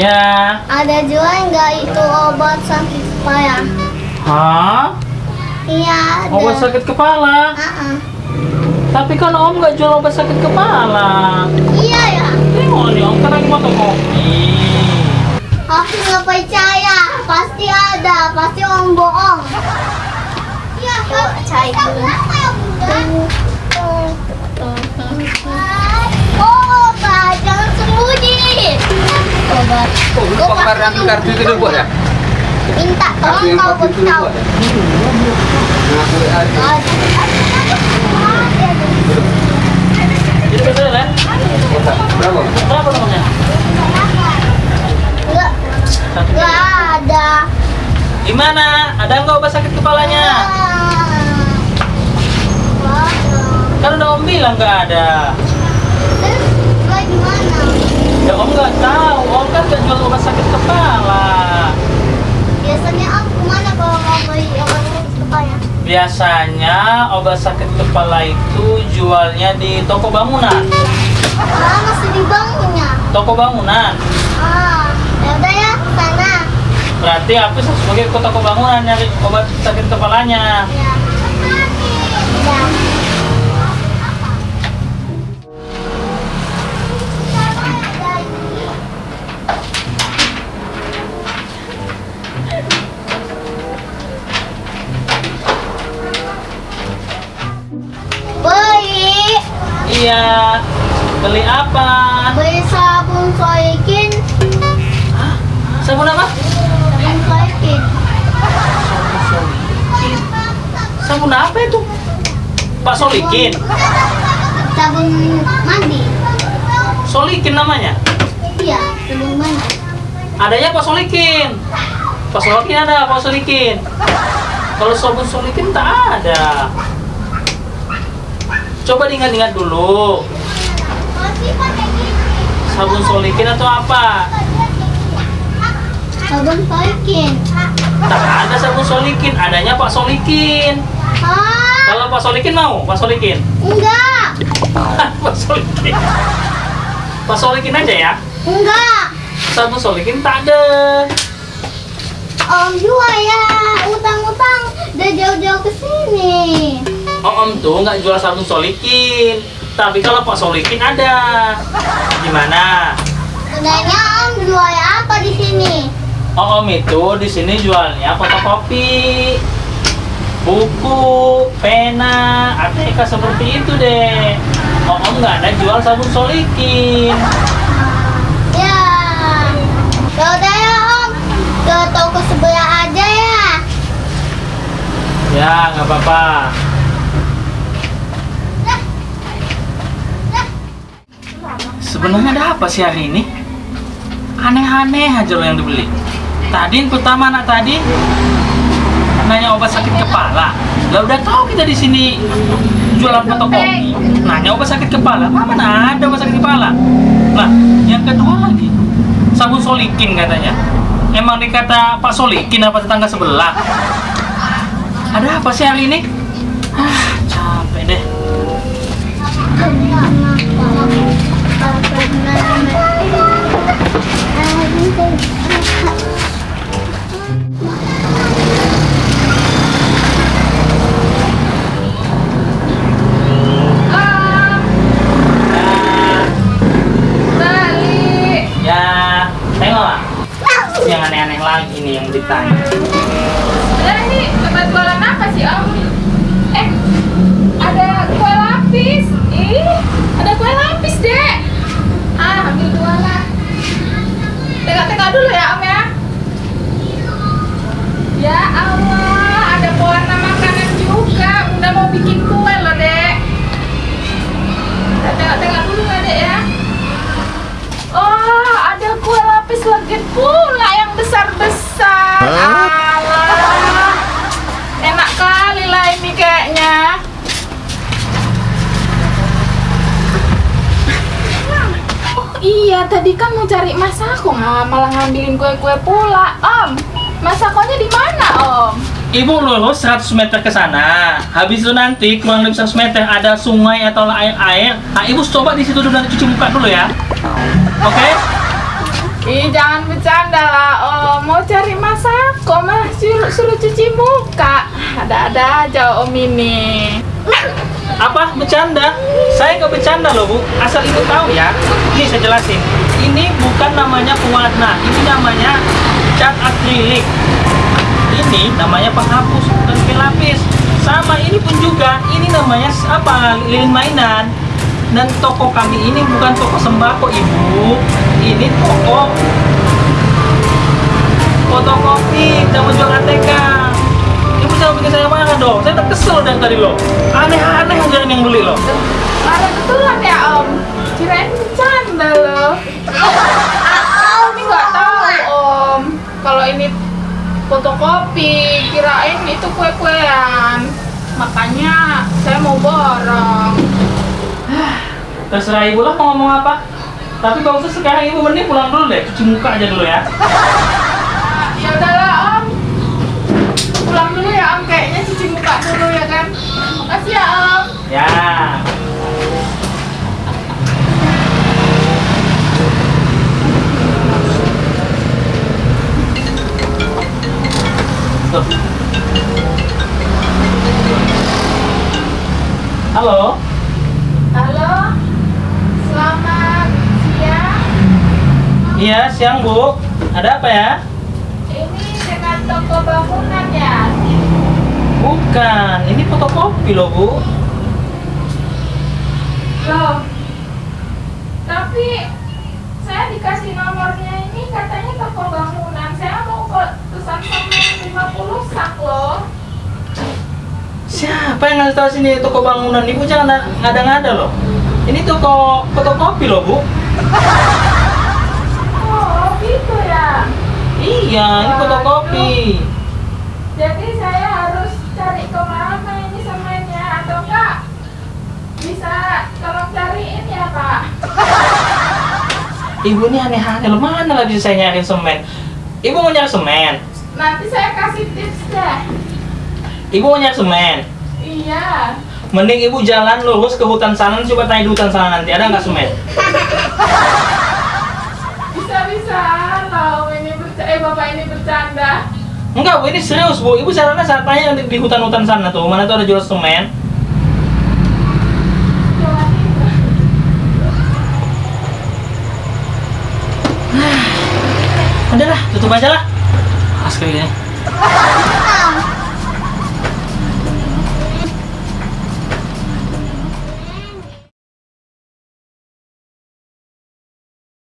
Ya. ada jual nggak itu obat sakit kepala? Hah? Iya, ada. Obat sakit kepala? Ah, ah. Tapi kan Om nggak jual obat sakit kepala. Iya ya. Tengok nih Om kan lagi foto kopi. Aku nggak percaya, pasti ada, pasti Om bohong. Iya, Yuk, cai dulu. Oh, lu ambil kartu itu dulu ya? Minta tolong kau itu beritahu. ya? Nah, aku ada. Ya? Enggak, enggak. Gimana? Ada nggak obat sakit kepalanya? Kan udah Om bilang nggak ada. terus gue gimana? Ya Om nggak tahu. Om kan nggak jual obat sakit kepala. Biasanya Om ke mana kalau mau beli obat sakit kepala? Biasanya obat sakit kepala itu jualnya di toko bangunan. Ah, masih di banknya. Toko bangunan. Ah, ya udah ya, sana. Berarti aku sebagai ke toko bangunan nyari obat sakit kepalanya. Ya. Ya. Iya. Beli apa? beli sabun soikin, Sabun apa? sabun soikin. Sabun apa itu? Pak Solikin. Sabun mandi. Solikin namanya. Iya, sabun mandi. Adanya Pak Solikin. Pak Solikin ada, Pak Solikin. Kalau sabun Solikin tak ada. Coba diingat-ingat dulu. Sabun Solikin atau apa? Sabun soikin. Tak ada sabun Solikin, adanya Pak Solikin. Ah, Kalau Pak Solikin mau, Pak Solikin. enggak. Pak Solikin. Pak Solikin aja ya. Enggak. Sabun Solikin tak ada. Om juga ya, utang-utang udah jauh-jauh ke sini. Oh, Om tuh nggak jual sabun Solikin. Tapi kalau Pak Solikin ada. Gimana? Sebenarnya Om jual apa di sini? Oh, Om itu di sini jualnya fotokopi, buku, pena, ATK seperti itu deh. Oh, Om nggak ada jual sabun Solikin. Ya. Ya udah ya Om, ke toko sebelah aja ya. Ya, nggak apa-apa. Sebenarnya ada apa sih hari ini? Aneh-aneh aja loh yang dibeli. Tadi yang pertama anak tadi nanya obat sakit kepala. Lah udah tahu kita di sini jualan fotokopi. Nanya obat sakit kepala, mana ada obat sakit kepala? Lah, yang kedua lagi sabun solikin katanya. Emang dikata Pak Solikin apa tetangga sebelah? Ada apa sih hari ini? Ah, capek deh. Yang aneh-aneh lagi nih yang ditanya. Ada ini tempat apa sih Om? Eh, ada kue lapis. Ih, ada kue lapis dek. Ah, ambil dua lah. Tengok-tengok dulu ya Om ya. Ya Allah, ada pewarna makanan juga. Udah mau bikin kue loh dek. Kita Tengok-tengok dulu ya dek ya. Oh, ada kue lapis legit pula yang besar-besar. Alah. Enak kali lah ini kayaknya. Oh iya, tadi kan mau cari mas aku, nggak malah ngambilin kue-kue pula. Om, Mas Sakonya di mana Om? Ibu lurus 100 meter ke sana. Habis itu nanti kurang lebih 100 meter ada sungai atau air air. Nah, ibu coba di situ dulu nanti cuci muka dulu ya. Oke? Ih jangan bercanda lah Om Mau cari Mas Sako malah suruh, suruh cuci muka Ada-ada aja Om ini Apa? Bercanda? Saya nggak bercanda loh bu. Asal ibu tahu ya. Ini saya jelasin. Ini bukan namanya pewarna. Ini namanya cat akrilik. Ini namanya penghapus bukan pelapis. Sama ini pun juga. Ini namanya apa? Lilin mainan. Dan toko kami ini bukan toko sembako ibu. Ini toko fotokopi. Kita menjual ATK. Ibu jangan bikin saya marah dong. Saya udah kesel dari tadi loh. Aneh-aneh aja yang beli loh. Ada betulan ya Om Kirain bercanda loh Ini nggak tahu Om Kalau ini fotokopi Kirain itu kue-kuean Makanya saya mau borong Terserah ibu lah mau ngomong apa. Tapi usah sekarang ibu mending pulang dulu deh. Cuci muka aja dulu ya. Tuh. Halo. Halo Selamat siang Iya, siang Bu. Ada apa ya? Ini dengan toko bangunan ya Bukan, ini fotokopi loh Bu. Loh, tapi saya dikasih nomornya ini katanya toko bangunan. Pesan sama 50 sak loh. Siapa yang ngasih tahu sini toko bangunan? Ibu jangan ngada-ngada loh. Ini toko fotokopi loh Bu. Oh, gitu ya. Iya, ini fotokopi. Jadi saya harus cari ke mana ini semennya atau enggak? Bisa tolong cariin ya Pak? Ibu ini aneh-aneh loh. Mana lagi saya nyari semen? Ibu mau nyari semen? Nanti saya kasih tips deh. Ibu mau nyari semen? Iya. Mending ibu jalan lurus ke hutan sana, coba tanya di hutan sana nanti ada nggak semen? Bisa-bisa loh ini bercanda, eh Bapak ini bercanda. Enggak bu, ini serius bu. Ibu sarana saat tanya di, di hutan-hutan sana tuh, mana tuh ada jual semen? Itu. Udahlah, tutup aja lah. Ask cái này